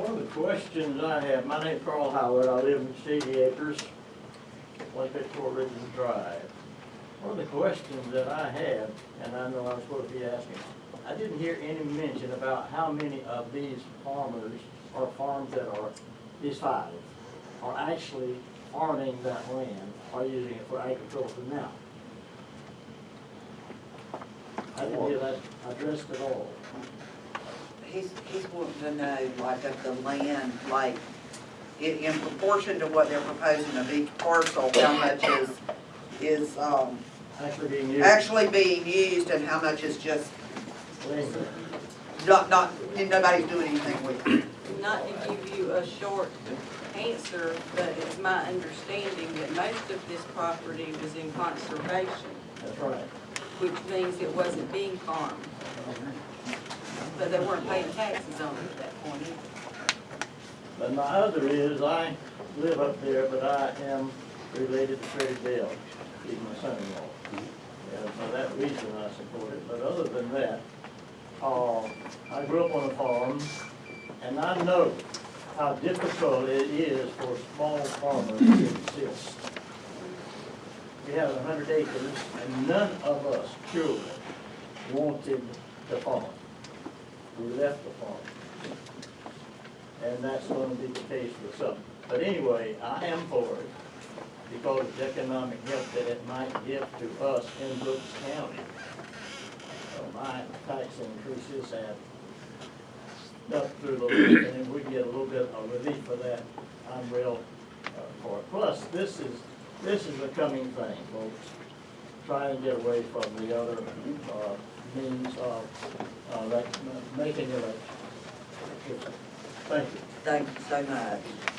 One of the questions I have, my name's Carl Howard, I live in Shady Acres, one fifty-four Ridgeland Drive. One of the questions that I have, and I know I'm supposed to be asking, I didn't hear any mention about how many of these farmers or farms that are, these five, are actually farming that land, or using it for agriculture now. I didn't hear that addressed at all. He's, he's wanting to know, like, of the land, like, in, in proportion to what they're proposing of each parcel, how much is, is, um, Actually being used. actually being used and how much is just not, not, nobody's doing anything with it. Not to give you a short answer, but it's my understanding that most of this property was in conservation, That's right. which means it wasn't being farmed. But they weren't paying taxes on it at that point either. But my other is, I live up there, but I am related to Freddie Bell, he's my son-in-law. And for that reason I support it, but other than that, uh, I grew up on a farm, and I know how difficult it is for small farmers to exist. We have hundred acres, and none of us children wanted to farm. We left the farm and that's gonna be the case with some. But anyway, I am for it, because of the economic help that it might give to us in Brooks County. So my tax increases have up through the roof, and if we get a little bit of relief for that, I'm real uh, for it. Plus, this is, this is a coming thing, folks. Try and get away from the other, uh, means of, making it a, thank you. Thank you so much.